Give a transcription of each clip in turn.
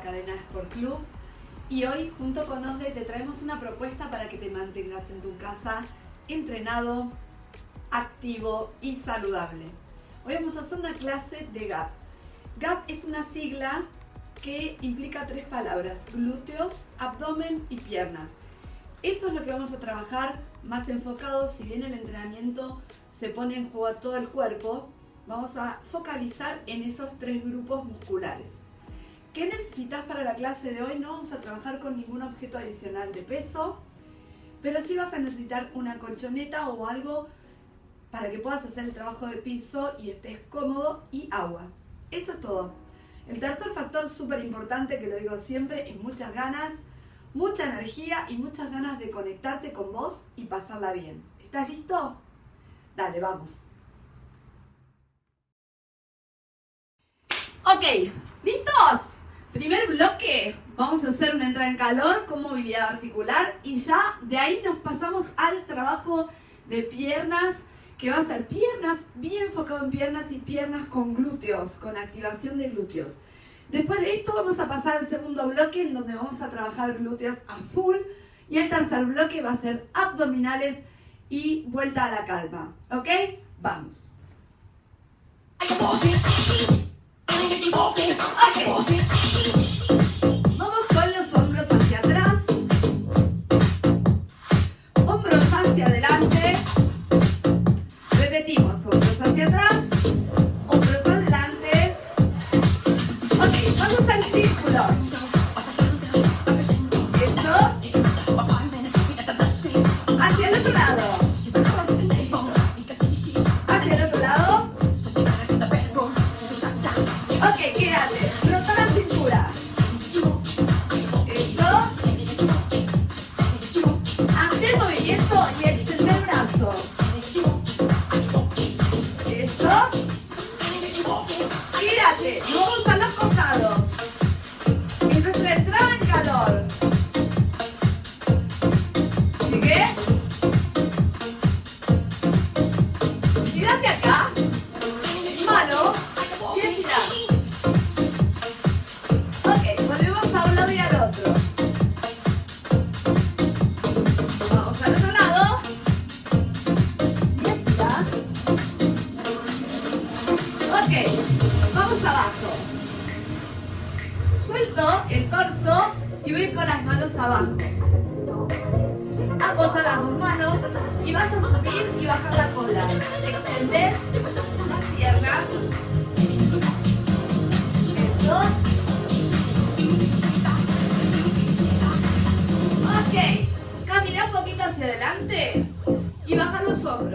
cadena Sport Club y hoy junto con OSDE te traemos una propuesta para que te mantengas en tu casa entrenado, activo y saludable. Hoy vamos a hacer una clase de GAP. GAP es una sigla que implica tres palabras, glúteos, abdomen y piernas. Eso es lo que vamos a trabajar más enfocado, si bien el entrenamiento se pone en juego a todo el cuerpo, vamos a focalizar en esos tres grupos musculares. ¿Qué necesitas para la clase de hoy? No vamos a trabajar con ningún objeto adicional de peso, pero sí vas a necesitar una colchoneta o algo para que puedas hacer el trabajo de piso y estés cómodo y agua. Eso es todo. El tercer factor súper importante, que lo digo siempre, es muchas ganas, mucha energía y muchas ganas de conectarte con vos y pasarla bien. ¿Estás listo? Dale, vamos. Ok, ¿listos? Primer bloque, vamos a hacer una entrada en calor con movilidad articular y ya de ahí nos pasamos al trabajo de piernas, que va a ser piernas, bien enfocado en piernas y piernas con glúteos, con activación de glúteos. Después de esto vamos a pasar al segundo bloque en donde vamos a trabajar glúteos a full y el tercer bloque va a ser abdominales y vuelta a la calma, ¿ok? Vamos. I keep walking, I keep walking.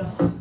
Los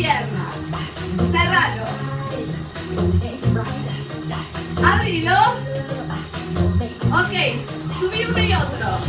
piernas. Cerralo. Abrilo. Ok. Subí uno y otro.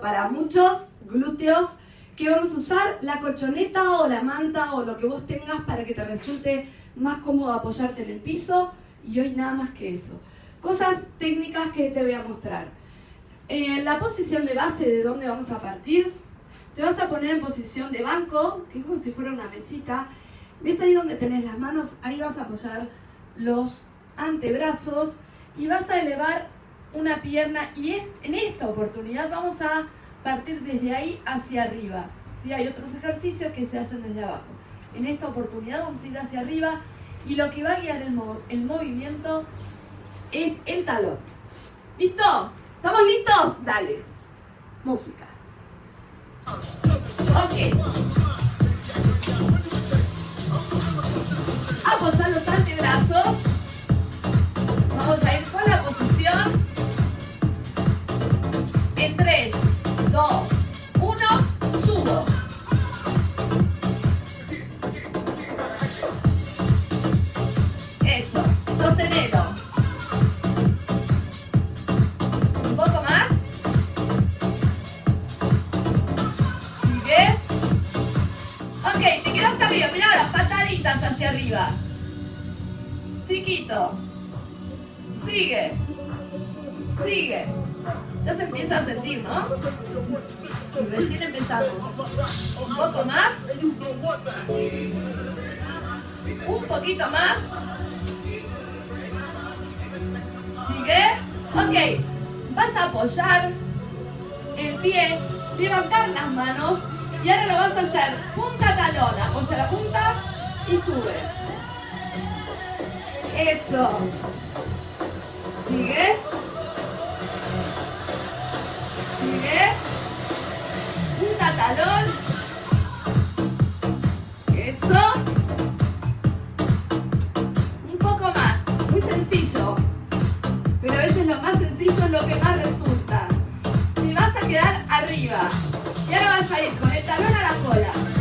Para muchos, glúteos, que vamos a usar la colchoneta o la manta o lo que vos tengas para que te resulte más cómodo apoyarte en el piso. Y hoy nada más que eso. Cosas técnicas que te voy a mostrar. En la posición de base de donde vamos a partir, te vas a poner en posición de banco, que es como si fuera una mesita, ¿Ves ahí donde tenés las manos? Ahí vas a apoyar los antebrazos y vas a elevar una pierna y en esta oportunidad vamos a partir desde ahí hacia arriba. ¿sí? Hay otros ejercicios que se hacen desde abajo. En esta oportunidad vamos a ir hacia arriba y lo que va a guiar el, movimiento es el talón. ¿Listo? ¿Estamos listos? Dale. Música. Ok. Apoyar los antebrazos. Vamos a ir con la posición. En 3, 2, 1, subo. Eso, sostenelo. Un poco más. Sigue. Ok, te quedas arriba, mira las pataditas hacia arriba. Chiquito. Ya se empieza a sentir, ¿no? Y recién empezamos. Un poco más. Un poquito más. Sigue. Ok. Vas a apoyar el pie, levantar las manos y ahora lo vas a hacer punta talón. Apoya la punta y sube. Eso. Sigue. Talón. Eso. Un poco más. Muy sencillo. Pero a veces lo más sencillo es lo que más resulta. Te vas a quedar arriba. Y ahora vas a ir con el talón a la cola.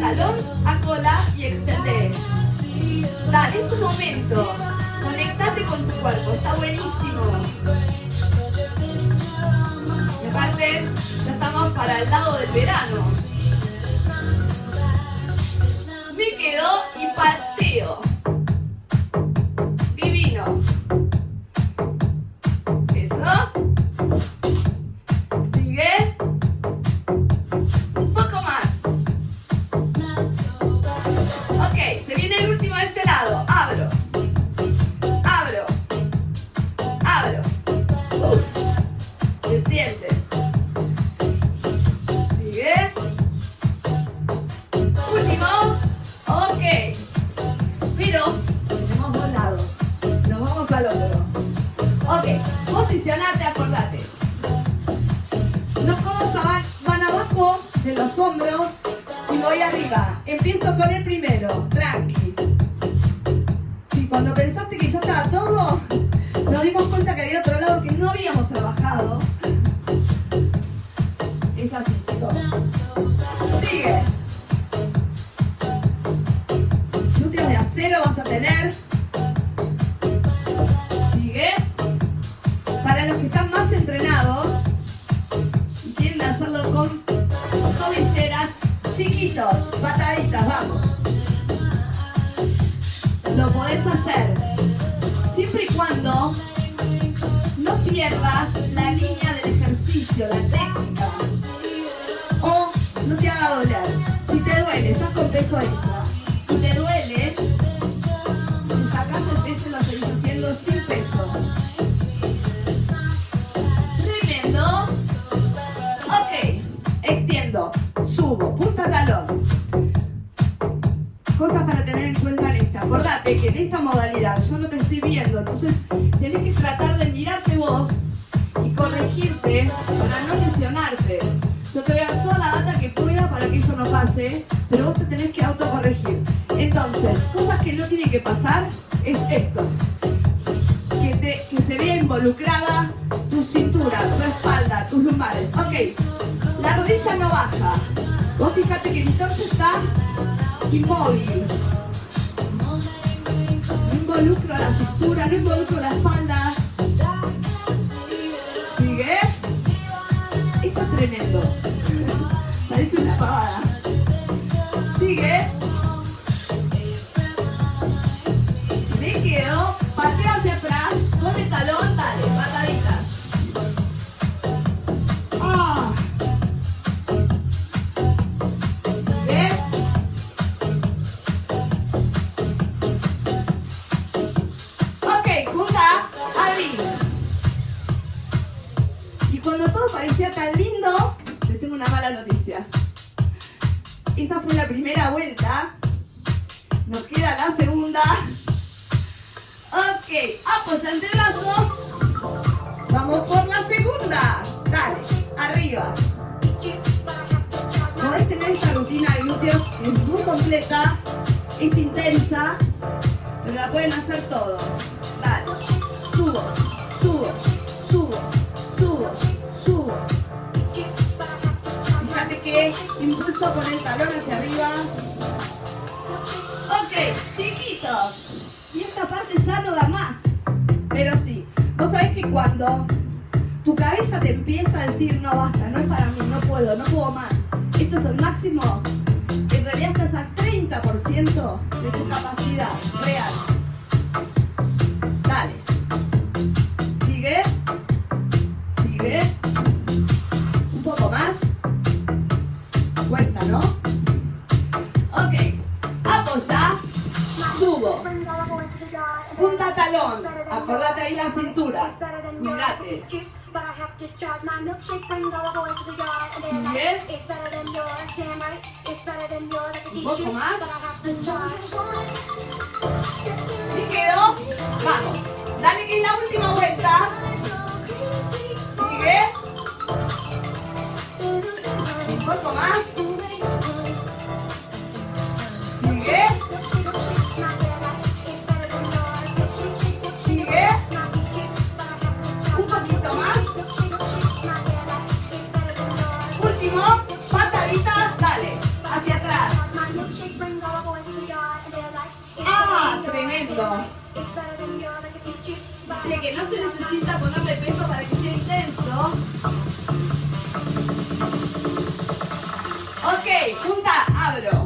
talón, a cola y extender. Dale, es tu momento. Conectate con tu cuerpo, está buenísimo. Y aparte, ya estamos para el lado del verano. Me quedo y pateo. de que esta modalidad pueden hacer todos. Dale, subo, subo, subo, subo, subo. Fíjate que impulso con el talón hacia arriba. Ok, chiquitos. Y esta parte ya no da más. Pero sí, vos sabés que cuando tu cabeza te empieza a decir, no basta, no es para mí, no puedo, no puedo más. Esto es el máximo. En realidad estás al 30% de tu capacidad real. Acordate ahí la cintura. Cuídate. Sigue. Un poco más. Y quedó. Vamos. Dale que es la última vuelta. Sigue. Un poco más. Tremendo. De que no se necesita ponerle peso para que sea intenso. Ok, punta, abro.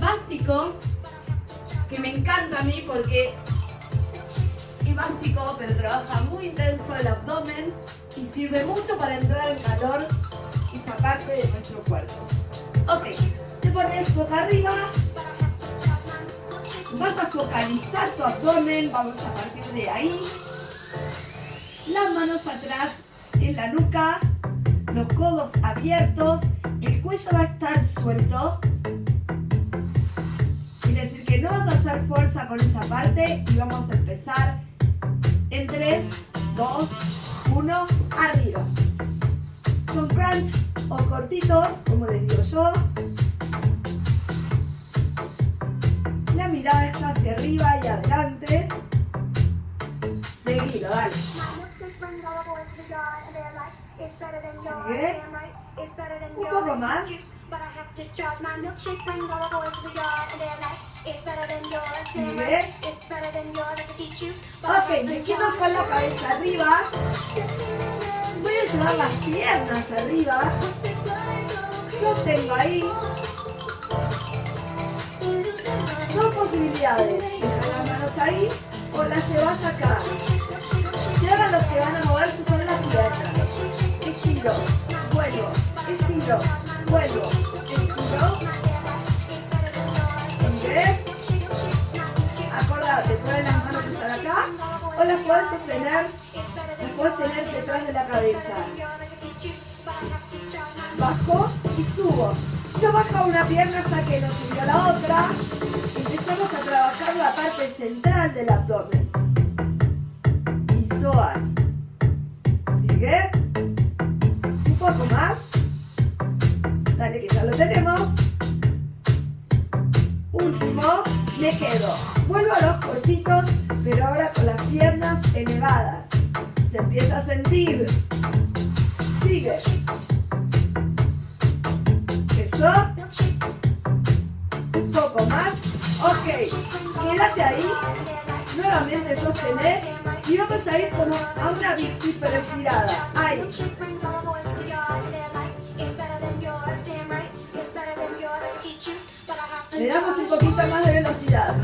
Básico que me encanta a mí porque es básico, pero trabaja muy intenso el abdomen y sirve mucho para entrar en calor esa parte de nuestro cuerpo. Ok, te pones boca arriba, vas a focalizar tu abdomen, vamos a partir de ahí. Las manos atrás en la nuca, los codos abiertos, el cuello va a estar suelto. Que no vas a hacer fuerza con esa parte y vamos a empezar en 3, 2, 1, arriba. Son crunch o cortitos, como les digo yo. La mirada está hacia arriba y adelante. Seguido, dale. Sigue. Un poco más. Sigue. Ok, me quedo con la cabeza arriba. Voy a llevar las piernas arriba. Sostengo ahí. Dos posibilidades. Dejar las manos ahí o las llevas acá. Y ahora los que van a moverse son las piernas. Estiro, vuelvo, estiro, estiro. Sigue. Acordate, pueden las manos estar acá o las puedes sostener, las puedes tener detrás de la cabeza. Bajo y subo. Yo bajo una pierna hasta que nos subió la otra. Empezamos a trabajar la parte central del abdomen. Y psoas. Sigue. Un poco más. Dale que ya lo tenemos. Último. Me quedo. Vuelvo a los cortitos, pero ahora con las piernas elevadas. Se empieza a sentir. Sigue. Eso. Un poco más. Ok. Quédate ahí. Nuevamente sostener. Y vamos a ir como a una bici pero estirada. Ahí. Le damos un poquito más de velocidad.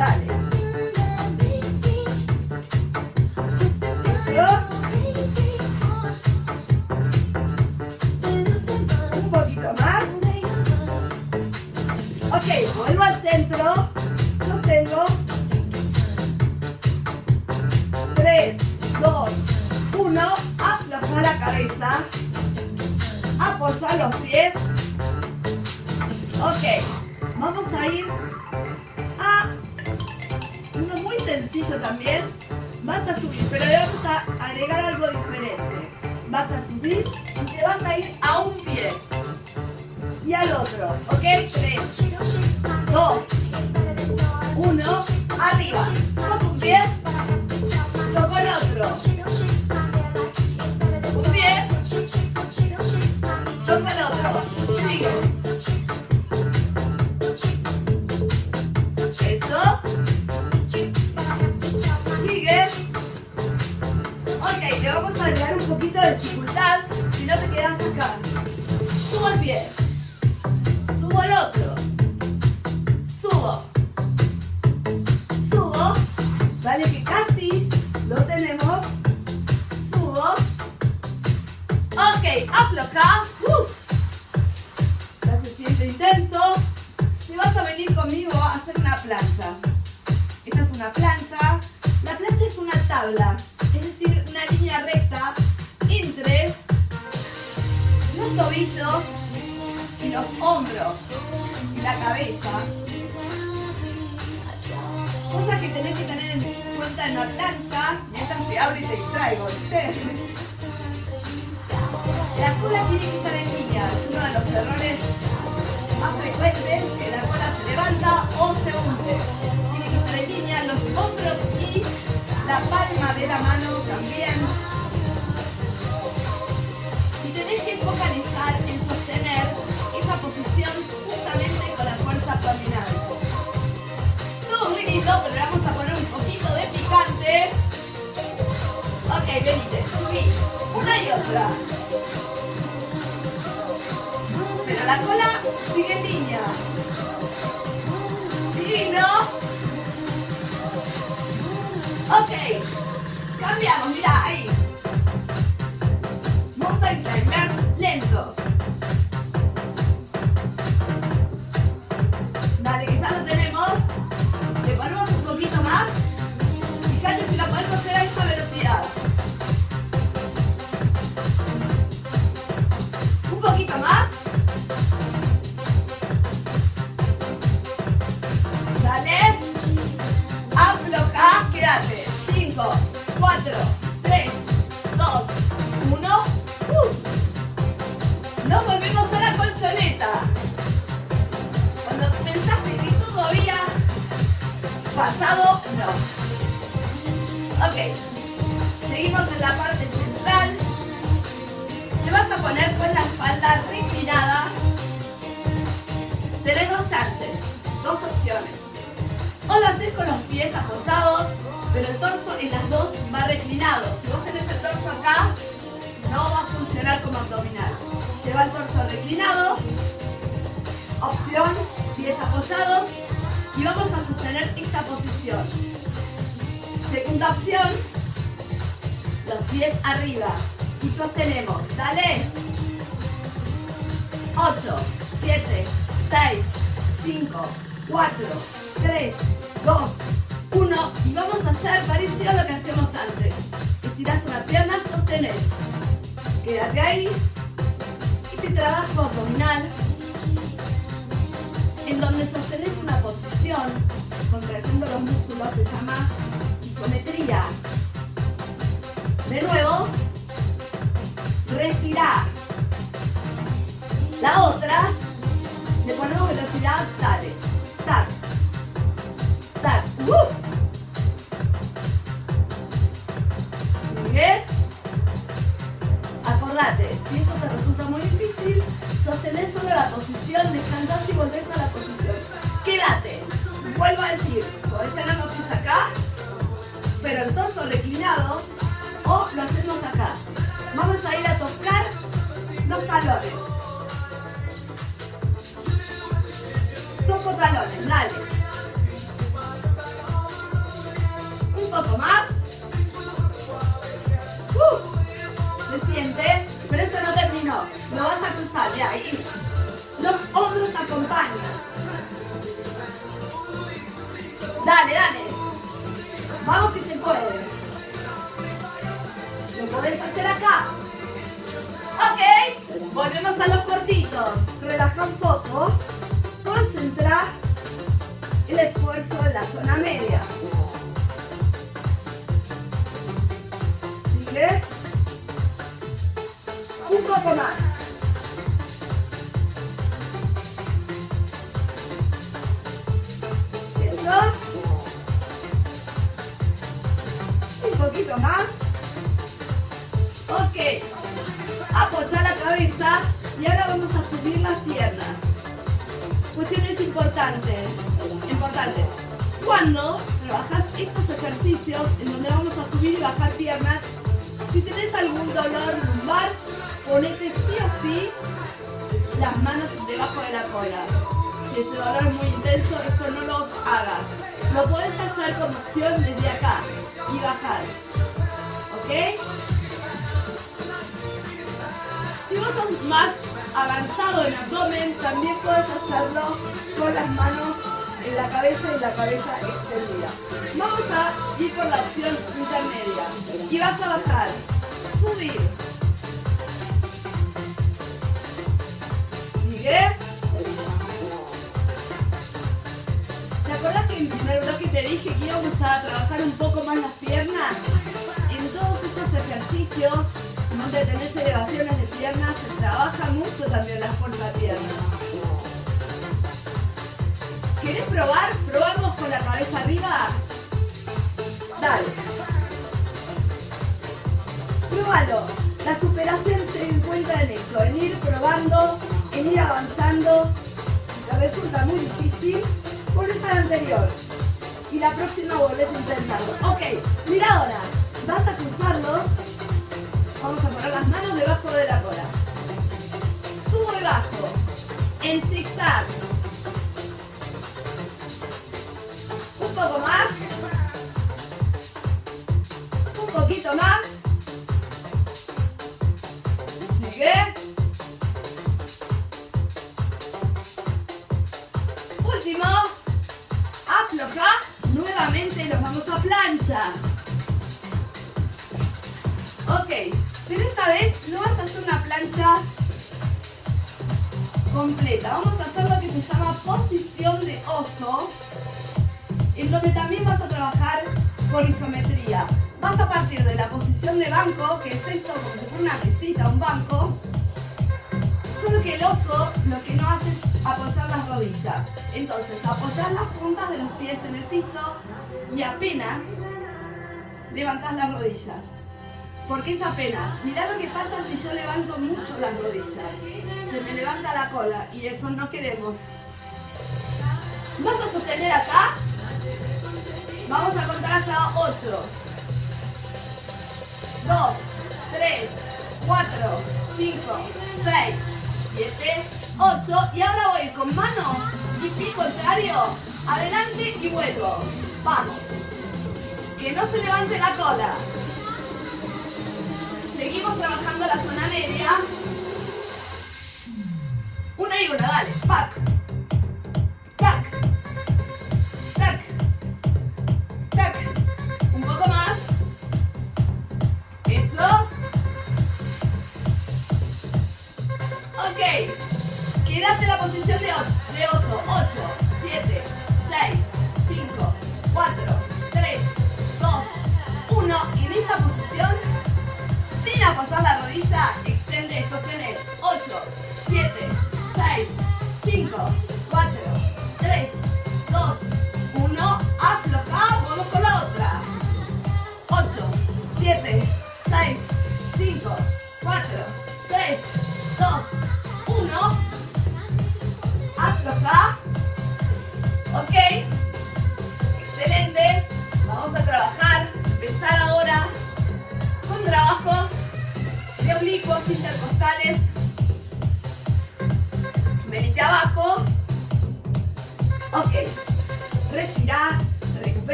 Que tenés que tener en cuenta en la plancha, mientras te abro y te distraigo, ¿viste? La cola tiene que estar en línea, es uno de los errores más frecuentes, que la cola se levanta o se hunde. Tiene que estar en línea los hombros y la palma de la mano también. Y tenés que focalizar en sostener esa posición justamente con la fuerza abdominal. Pero le vamos a poner un poquito de picante. Ok, venite, subí. Una y otra. Pero la cola sigue en línea. Divino. Ok. Cambiamos, mira, ahí. Mountain climbers lentos. Pasado, no. Ok. Seguimos en la parte central. Te vas a poner con la espalda reclinada. Tenés dos chances, dos opciones. O lo haces con los pies apoyados, pero el torso en las dos va reclinado. Si vos tenés el torso acá, no va a funcionar como abdominal. Lleva el torso reclinado. Opción, pies apoyados. Y vamos a sostener esta posición. Segunda opción, los pies arriba. Y sostenemos. Dale. 8, 7, 6, 5, 4, 3, 2, 1. Y vamos a hacer parecido a lo que hacemos antes. Estiras una pierna, sostenés. Quédate ahí. Este trabajo abdominal en donde sostenés una posición, contrayendo los músculos, se llama isometría. De nuevo, respirar. La otra, le ponemos velocidad, dale. Tac. Tac. Uh. Bien. Acordate, si esto te resulta muy difícil, sostenés solo la posición, descansás y volvés a la posición. Quédate. Vuelvo a decir, podés tener los pies acá, pero el torso reclinado, o lo hacemos acá. Vamos a ir a tocar los talones. Toco talones, dale. Un poco más. Uh, se siente, pero esto no terminó. Lo vas a cruzar, ya. ahí. Los hombros acompañan. Dale, dale. Vamos que se puede. Lo podés hacer acá. Ok. Volvemos a los cortitos. Relaja un poco. Concentra el esfuerzo en la zona media. Sigue. Poco más. Eso. Un poquito más. Ok. Apoya la cabeza y ahora vamos a subir las piernas. Cuestiones importantes. Importantes. Cuando trabajas estos ejercicios en donde vamos a subir y bajar piernas, si tenés algún dolor lumbar, ponete sí o sí las manos debajo de la cola. Si ese dolor es muy intenso, esto no lo hagas. Lo puedes hacer con opción desde acá y bajar. ¿Ok? Si vos sos más avanzado en abdomen, también puedes hacerlo con las manos en la cabeza y la cabeza extendida. Vamos a ir con la opción intermedia. Y vas a bajar, subir. Sigue. ¿Te acuerdas que en el primer bloque te dije que íbamos a trabajar un poco más las piernas? En todos estos ejercicios donde tenés elevaciones de piernas, se trabaja mucho también la fuerza de piernas. ¿Querés probar? ¿Probamos con la cabeza arriba? Dale. Pruébalo. La superación se encuentra en eso, en ir probando, en ir avanzando. Resulta muy difícil, volvés a anterior. Y la próxima volvés a intentarlo. Ok, mira ahora. Vas a cruzarlos Vamos a poner las manos debajo de la cola. Subo bajo. En zigzag. Un poco más. Un poquito más. Sigue. Plancha. Ok. Pero esta vez no vas a hacer una plancha completa. Vamos a hacer lo que se llama posición de oso, en donde también vas a trabajar con isometría. Vas a partir de la posición de banco, que es esto como si fuera una mesita, un banco, solo que el oso lo que no hace es apoyar las rodillas. Entonces, apoyar las puntas de los pies en el piso y apenas levantas las rodillas. Porque es apenas. Mirá lo que pasa si yo levanto mucho las rodillas. Se me levanta la cola y eso no queremos. Vas a sostener acá. Vamos a contar hasta 8. 2, 3, 4, 5, 6, 7, 8. Y ahora voy con mano y pie contrario. Adelante y vuelvo. Vamos. Que no se levante la cola. Seguimos trabajando la zona media. Una y una, dale. Pac.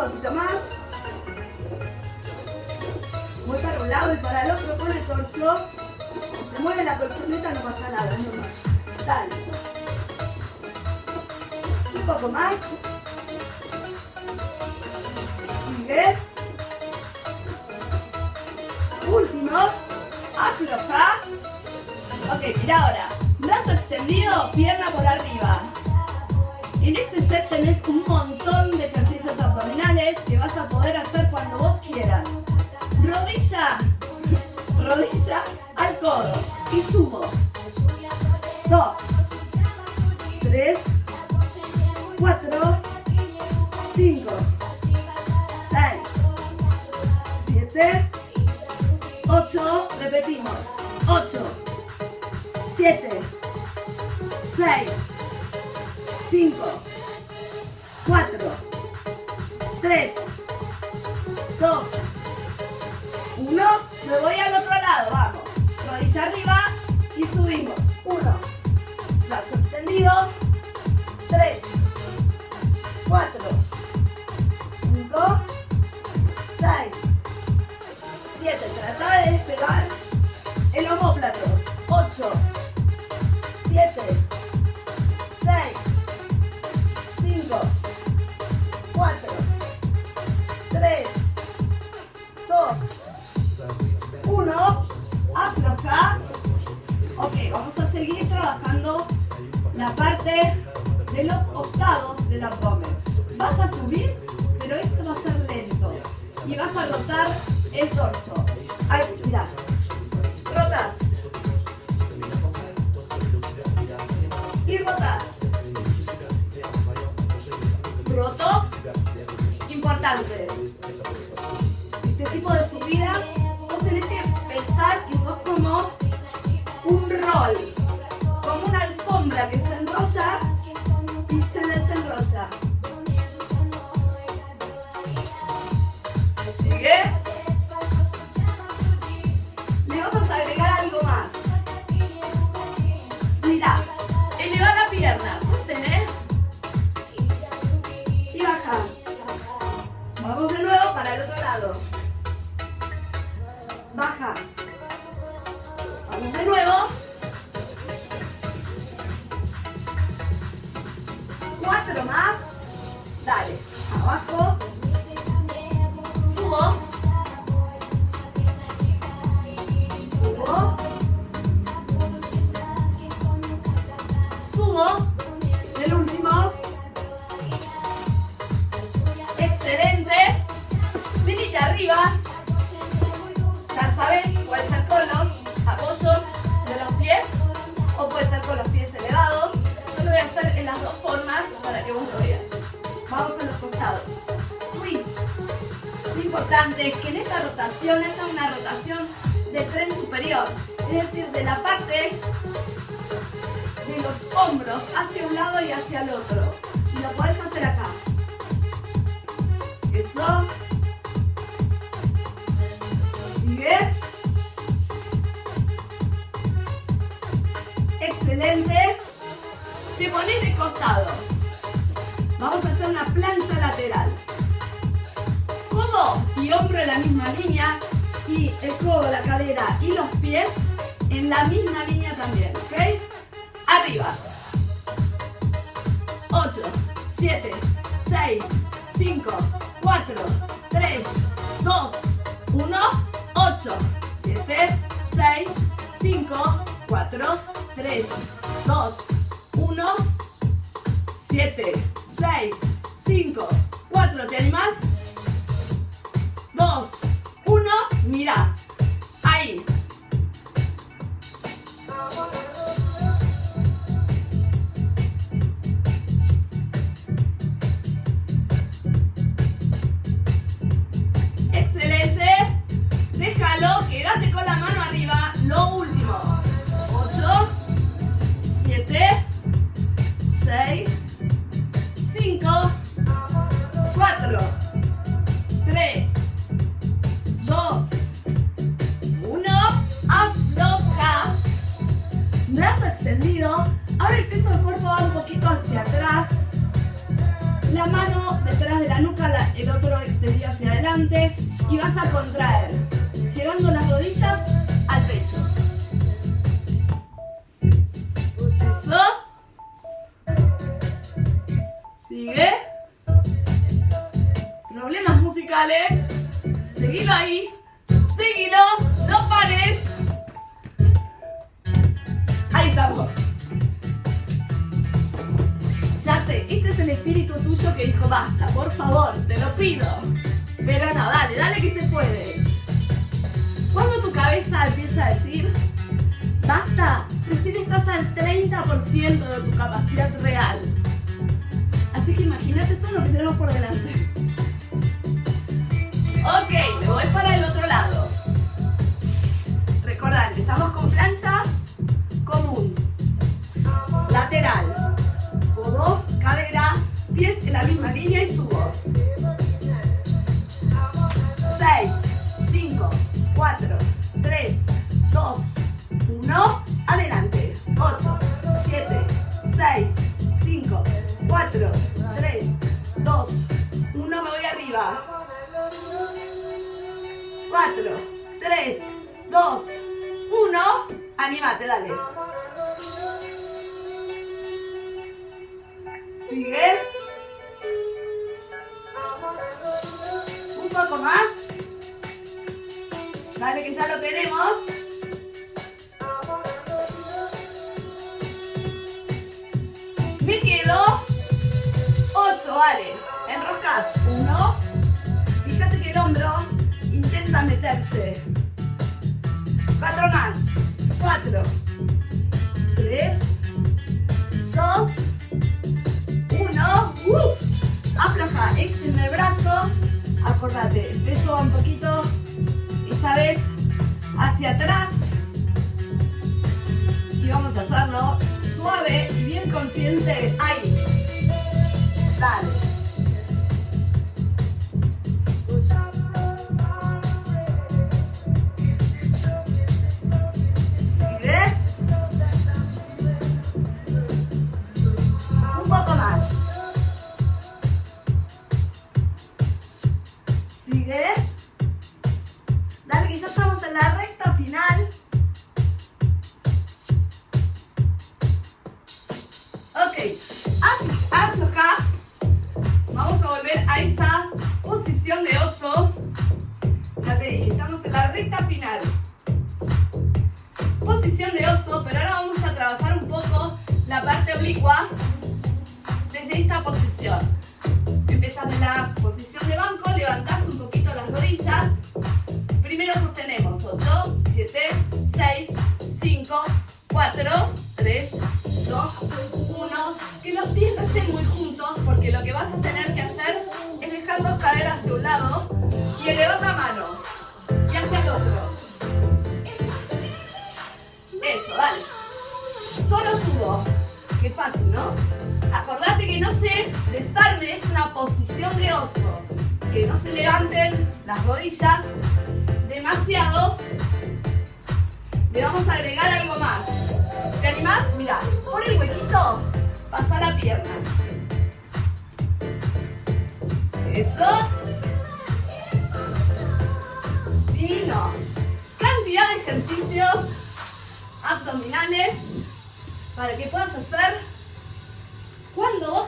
poquito más. Voy para un lado y para el otro con el torso. Si te mueve la colchoneta no pasa nada, es. Dale. Un poco más. Sigue. Últimos. Afloja. Ok, mira ahora. Brazo extendido, pierna por arriba. En este set tenés un montón de ejercicios abdominales que vas a poder hacer cuando vos quieras. Rodilla, rodilla al codo y subo. Dos, tres, cuatro, cinco, seis, siete, ocho, repetimos, ocho, el torso. Ay, mira. Rotas. Y rotas. Roto. Importante. Este tipo de subidas, vos tenés que pensar que sos como un rol, como una alfombra que se enrolla lado. Excelente. Te pones de costado. Vamos a hacer una plancha lateral. Codo y hombro en la misma línea. Y el codo, la cadera y los pies en la misma línea también, ¿ok? Arriba. 8, 7, 6, 5, 4, 3, 2, 1, 8, 7, 6, 5, 4, 3, 2, 1, 7, 6, 5, 4, ¿te animas? 2, 1, mira, ahí. Ya sé, este es el espíritu tuyo que dijo basta, por favor, te lo pido. Pero no, dale, dale que se puede. Cuando tu cabeza empieza a decir basta, recién estás al 30% de tu capacidad real. Así que imagínate todo lo que tenemos por delante. Ok, me voy para el otro lado. Recordad, empezamos con plancha común. Lateral. Codo, cadera, pies en la misma línea y subo. 6, 5, 4, 3, 2, 1. Adelante. 8, 7, 6, 5, 4, 3, 2, 1. Me voy arriba. 4, 3, 2, 1. Anímate, dale. Sigue. Un poco más. Dale que ya lo tenemos. Me quedo 8, vale. Enroscas. 1. Fíjate que el hombro intenta meterse. 4 más. 4. 3. 2. 1. Uh, afloja. Extiende el brazo. Acordate, el peso va un poquito. Esta vez hacia atrás. Y vamos a hacerlo suave y bien consciente. Ahí. Dale.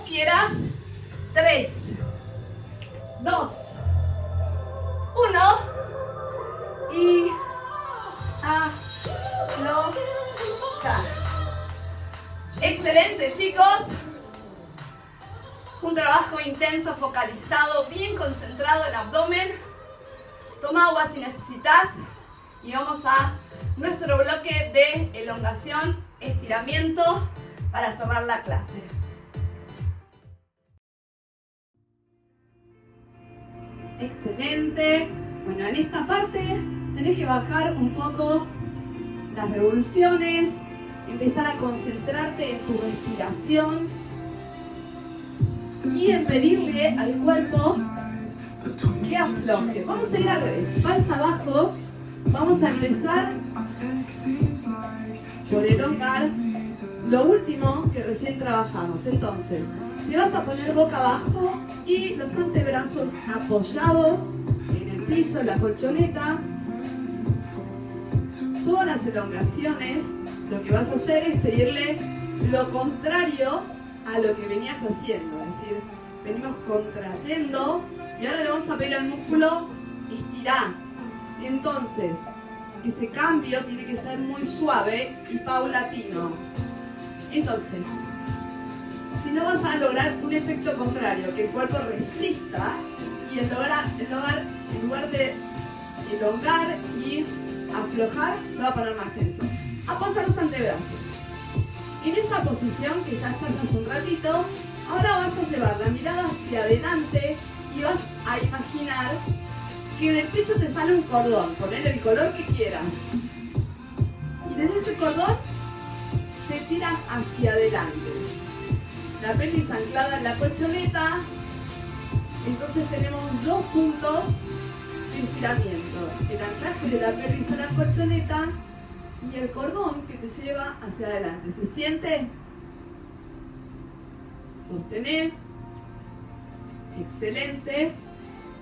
Quieras. 3, 2, 1 y aflojar. Excelente chicos. Un trabajo intenso, focalizado, bien concentrado en abdomen. Toma agua si necesitas. Y vamos a nuestro bloque de elongación, estiramiento para cerrar la clase. Excelente. Bueno, en esta parte tenés que bajar un poco las revoluciones, empezar a concentrarte en tu respiración y en pedirle al cuerpo que afloje. Vamos a ir al revés, panza abajo, vamos a empezar por elongar lo último que recién trabajamos. Entonces, te vas a poner boca abajo y los antebrazos apoyados en el piso, la colchoneta. Todas las elongaciones, lo que vas a hacer es pedirle lo contrario a lo que venías haciendo. Es decir, venimos contrayendo y ahora le vamos a pedir al músculo estirar. Entonces, ese cambio tiene que ser muy suave y paulatino. Entonces, si no vas a lograr un efecto contrario, que el cuerpo resista y en lugar, en lugar de elongar y aflojar, va a poner más tenso. Apoya los antebrazos. En esa posición que ya estás hace un ratito, ahora vas a llevar la mirada hacia adelante y vas a imaginar que en el pecho te sale un cordón, poner el color que quieras. Y desde ese cordón te tiras hacia adelante. La pelvis anclada en la colchoneta. Entonces tenemos dos puntos de estiramiento. El anclaje de la pelvis a la colchoneta y el cordón que te lleva hacia adelante. ¿Se siente? Sostener. Excelente.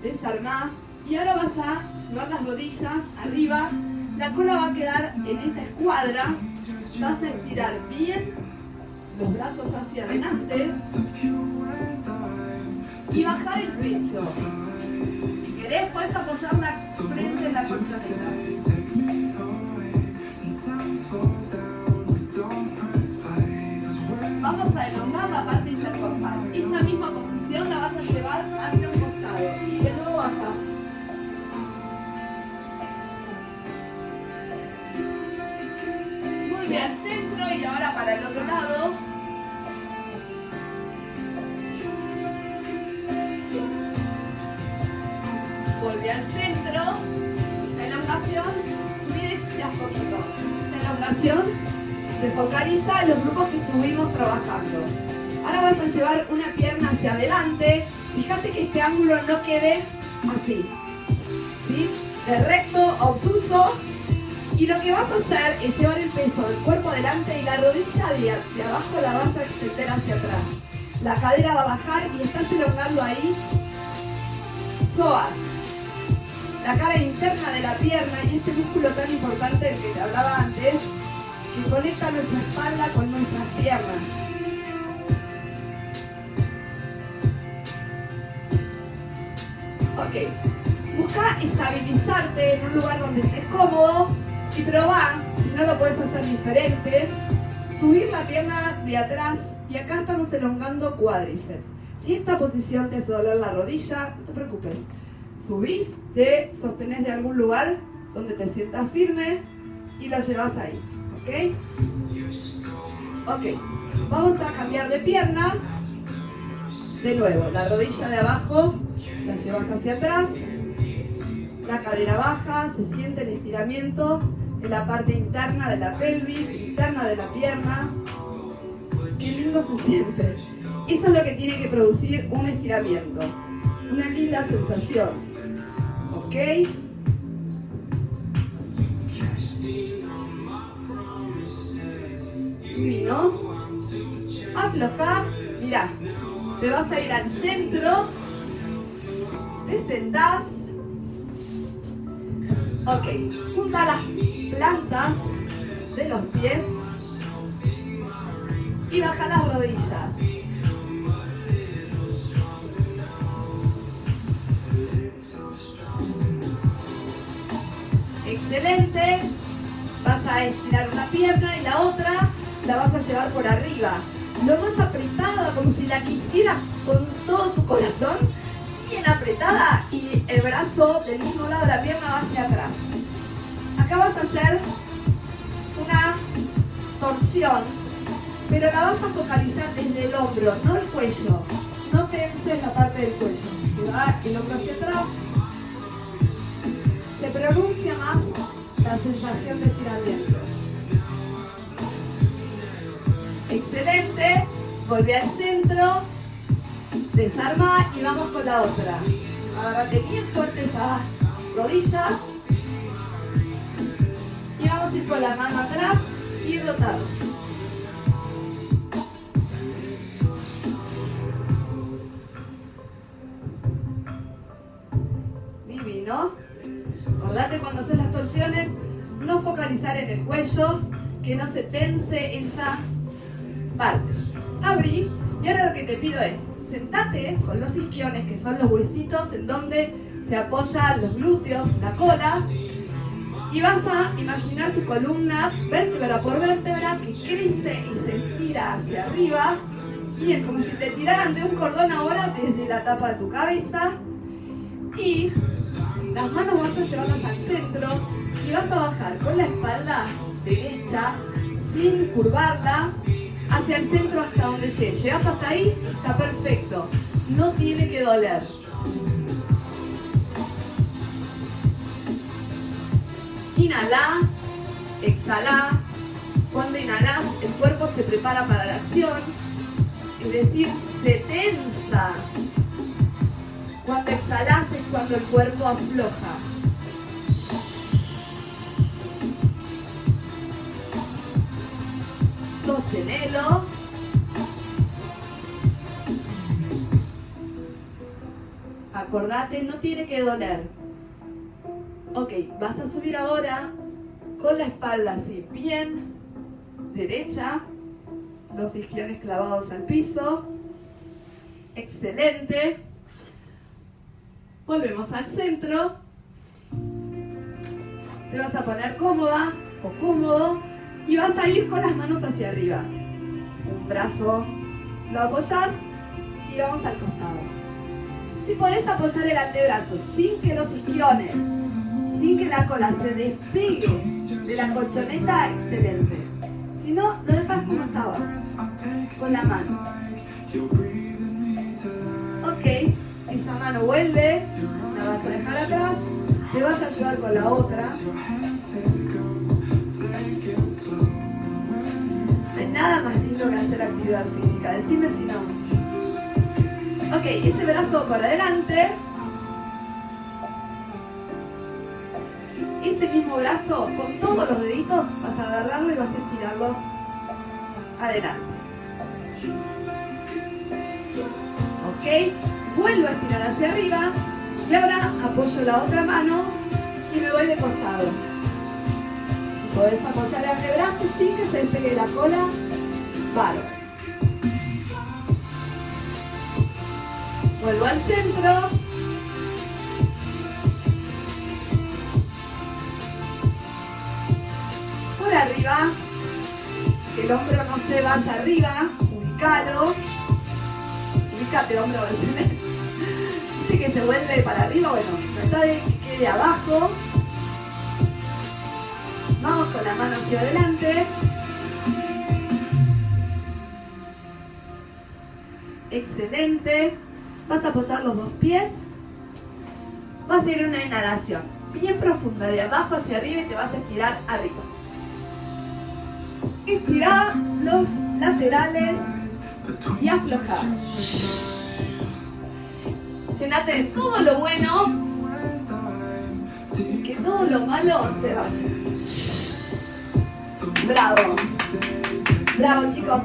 Desarmar. Y ahora vas a llevar las rodillas arriba. La cola va a quedar en esa escuadra. Vas a estirar bien los brazos hacia adelante. Y bajar el pecho. Si querés, puedes apoyar la frente en la colchoneta. Vamos a elongar la parte intercorpal. Esa misma posición la vas a llevar hacia un costado. Y de nuevo baja. Vuelve al centro y ahora para el otro lado. Al centro. La elongación, mire ya poquito. La elongación se focaliza en los grupos que estuvimos trabajando. Ahora vas a llevar una pierna hacia adelante. Fíjate que este ángulo no quede así. ¿Sí? De recto, obtuso. Y lo que vas a hacer es llevar el peso del cuerpo adelante y la rodilla de, de abajo la vas a extender hacia atrás. La cadera va a bajar y estás elongando ahí psoas. La cara interna de la pierna y este músculo tan importante del que te hablaba antes, que conecta nuestra espalda con nuestras piernas. Ok, busca estabilizarte en un lugar donde estés cómodo y probá, si no lo puedes hacer diferente, subir la pierna de atrás y acá estamos elongando cuádriceps. Si esta posición te hace doler la rodilla, no te preocupes. Subís, te sostenés de algún lugar donde te sientas firme y lo llevas ahí. ¿Ok? Ok, vamos a cambiar de pierna. De nuevo, la rodilla de abajo la llevas hacia atrás. La cadera baja, se siente el estiramiento en la parte interna de la pelvis, interna de la pierna. Qué lindo se siente. Eso es lo que tiene que producir un estiramiento. Una linda sensación. ¿Ok? Vino. Afloja. Mirá. Te vas a ir al centro. Te sentás. Ok. Junta las plantas de los pies. Y baja las rodillas. Excelente. Vas a estirar una pierna y la otra la vas a llevar por arriba. Lo más apretada, como si la quisieras con todo tu corazón. Bien apretada y el brazo del mismo lado de la pierna va hacia atrás. Acá vas a hacer una torsión, pero la vas a focalizar desde el hombro, no el cuello. No tenses la parte del cuello. El hombro hacia atrás. Pronuncia más la sensación de estiramiento. Excelente. Volví al centro. Desarma y vamos con la otra. Agárrate bien fuerte esa rodilla. Y vamos a ir con la mano atrás y rotando. Acordate cuando haces las torsiones, no focalizar en el cuello, que no se tense esa parte. Abrí y ahora lo que te pido es, sentate con los isquiones, que son los huesitos en donde se apoyan los glúteos, la cola, y vas a imaginar tu columna vértebra por vértebra que crece y se estira hacia arriba. Bien, como si te tiraran de un cordón ahora desde la tapa de tu cabeza. Y las manos vas a llevarlas al centro y vas a bajar con la espalda derecha sin curvarla hacia el centro hasta donde llegue. Llegas hasta ahí, está perfecto. No tiene que doler. Inhala, exhala. Cuando inhalas, el cuerpo se prepara para la acción, es decir, se tensa. Cuando exhalas es cuando el cuerpo afloja. Sostenelo. Acordate, no tiene que doler. Ok, vas a subir ahora con la espalda así, bien derecha, los isquiones clavados al piso. Excelente. Volvemos al centro. Te vas a poner cómoda o cómodo y vas a ir con las manos hacia arriba. Un brazo lo apoyas y vamos al costado. Si podés apoyar el antebrazo sin que los isquiones, sin que la cola se despegue de la colchoneta, excelente. Si no, lo dejas como estaba, con la mano. Ok, esa mano vuelve, la vas a dejar atrás, te vas a ayudar con la otra. No hay nada más lindo que hacer actividad física, decime si no. Ok, ese brazo para adelante. Ese mismo brazo, con todos los deditos, vas a agarrarlo y vas a estirarlo adelante. Ok, vuelvo a estirar hacia arriba y ahora apoyo la otra mano y me voy de costado. Podés apoyar el antebrazo sin que se despegue la cola. Paro. Vuelvo al centro. Por arriba. Que el hombro no se vaya arriba. Ubicalo. Ubicate, hombro. Que se vuelve para arriba. Bueno, trata de que quede abajo. Vamos con la mano hacia adelante. Excelente. Vas a apoyar los dos pies. Vas a ir una inhalación bien profunda de abajo hacia arriba y te vas a estirar arriba. Estirar los laterales y aflojar. Llenate de todo lo bueno y que todo lo malo se vaya. Bravo. Bravo chicos.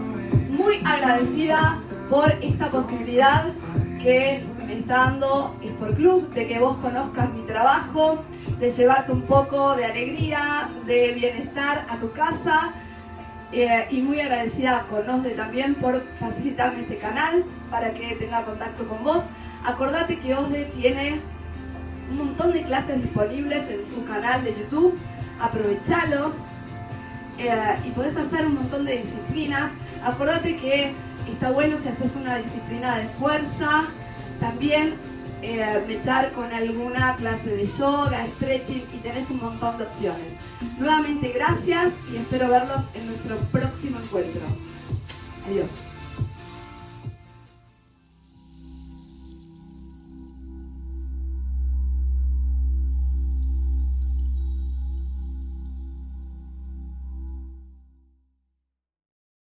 Muy agradecida por esta posibilidad que me está dando por Club, de que vos conozcas mi trabajo, de llevarte un poco de alegría, de bienestar a tu casa eh, y muy agradecida con Osde también por facilitarme este canal para que tenga contacto con vos. Acordate que Osde tiene un montón de clases disponibles en su canal de YouTube, aprovechalos eh, y podés hacer un montón de disciplinas. Acordate que está bueno si haces una disciplina de fuerza, también eh, mechar con alguna clase de yoga, stretching y tenés un montón de opciones. Nuevamente gracias y espero verlos en nuestro próximo encuentro. Adiós.